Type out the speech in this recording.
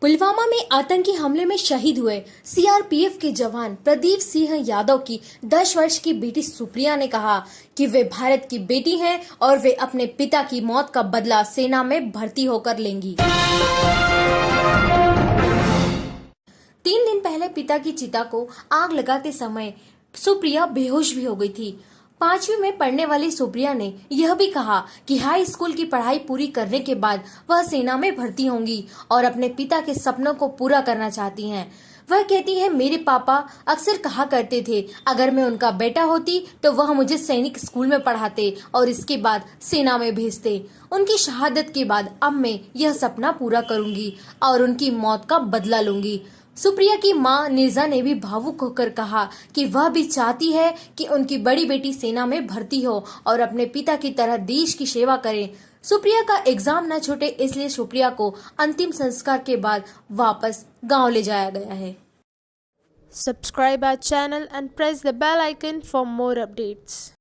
पुलवामा में आतंकी हमले में शहीद हुए सीआरपीएफ के जवान प्रदीप सिंह यादव की 10 वर्ष की बेटी सुप्रिया ने कहा कि वे भारत की बेटी हैं और वे अपने पिता की मौत का बदला सेना में भर्ती होकर लेंगी। तीन दिन पहले पिता की चिता को आग लगाते समय सुप्रिया बेहोश भी हो गई थी। पांचवी में पढ़ने वाली सुप्रिया ने यह भी कहा कि हाई स्कूल की पढ़ाई पूरी करने के बाद वह सेना में भर्ती होंगी और अपने पिता के सपनों को पूरा करना चाहती हैं। वह कहती है, मेरे पापा अक्सर कहा करते थे, अगर मैं उनका बेटा होती तो वह मुझे सैनिक स्कूल में पढ़ाते और इसके बाद सेना में भेजते उनकी शहादत के बाद अब मैं यह सपना पूरा करूँगी और उनकी मौत का बदला लूँगी सुप्रिया की माँ निर्जा ने भी भावुक होकर कहा कि वह भी चाहती है कि उनकी बड़ी बेटी सेना में भर्ती हो और अपने पिता की तरह देश की सेवा करे सुप्रिया का एग्ज़ाम न छूटे इसलिए सुप्रिया को अंतिम संस्कार के बाद वापस गाँव ले जाया गया है subscribe our channel and press the bell icon for more updates.